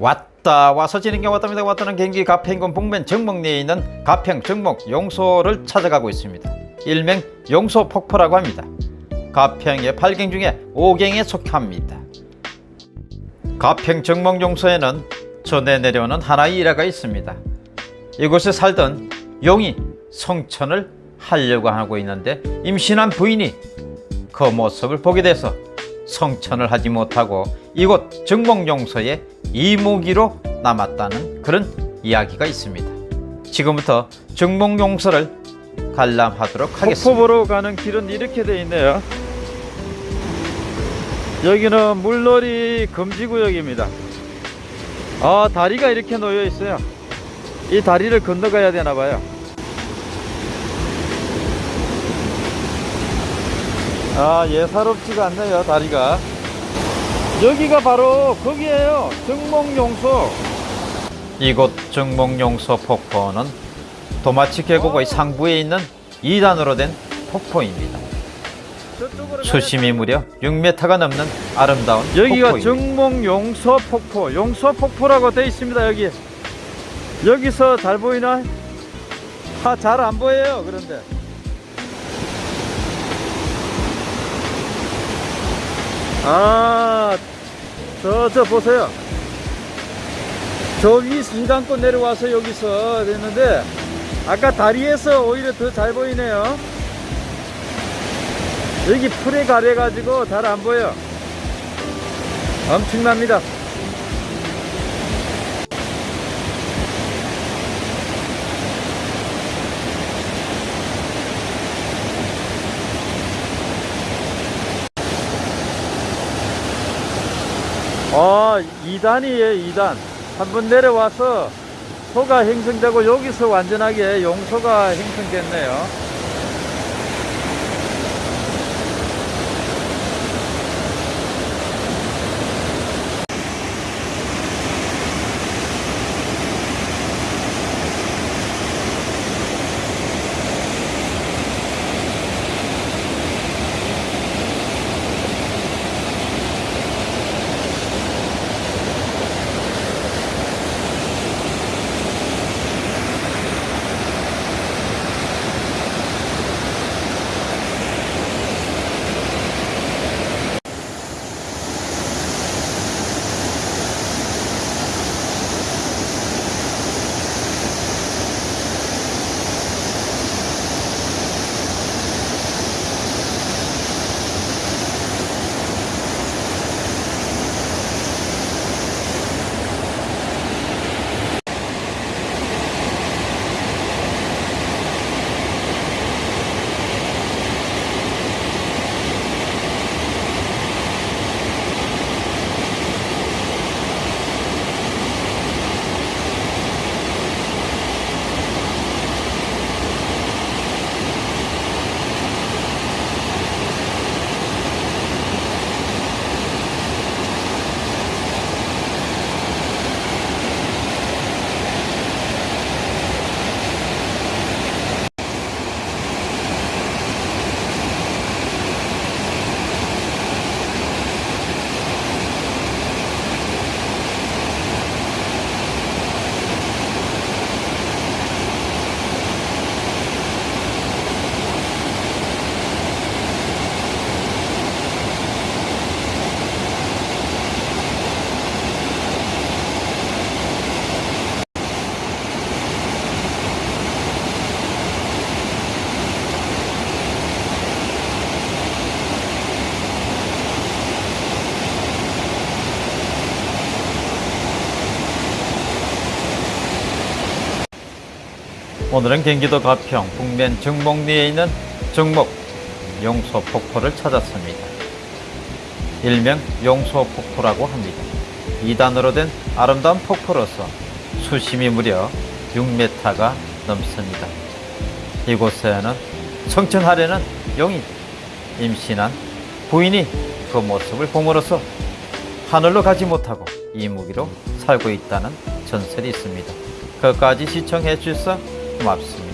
왔다 와서 지는 게 왔답니다. 왔다는 경기 가평군 북면 정목리에 있는 가평 정목 용소를 찾아가고 있습니다. 일명 용소 폭포라고 합니다. 가평의 8경 중에 5경에 속합니다. 가평 정목 용소에는 전해 내려오는 하나의 일화가 있습니다. 이곳에 살던 용이 성천을 하려고 하고 있는데 임신한 부인이 그 모습을 보게 돼서 성천을 하지 못하고 이곳 정목용서에 이무기로 남았다는 그런 이야기가 있습니다. 지금부터 정목용서를 관람하도록 하겠습니다. 폭포보로 가는 길은 이렇게 되어 있네요. 여기는 물놀이 금지구역입니다. 아 다리가 이렇게 놓여 있어요. 이 다리를 건너가야 되나 봐요. 아 예사롭지가 않네요 다리가. 여기가 바로 거기에요. 정목용소. 이곳 정목용서 폭포는 도마치 계곡의 상부에 있는 2단으로 된 폭포입니다. 수심이 무려 6m가 넘는 아름다운 여기가 폭포입니다. 정목 용서 폭포 용서 폭포라고 되어 있습니다 여기 여기서 잘 보이나? 아, 잘 안 보여요 그런데 아, 저, 저 보세요. 저 위 순간껏 내려와서 여기서 됐는데, 아까 다리에서 오히려 더 잘 보이네요. 여기 풀에 가려가지고 잘 안 보여. 엄청납니다. 아, 2단이에요, 2단. 한번 내려와서 소가 형성되고 여기서 완전하게 용소가 형성됐네요. 오늘은 경기도 가평 북면 정목리에 있는 정목 용소 폭포를 찾았습니다. 일명 용소 폭포라고 합니다. 2단으로 된 아름다운 폭포로서 수심이 무려 6m가 넘습니다. 이곳에는 성천하려는 용이 임신한 부인이 그 모습을 봄으로써 하늘로 가지 못하고 이 무기로 살고 있다는 전설이 있습니다. 끝까지 시청해 주셔서 고맙습니다.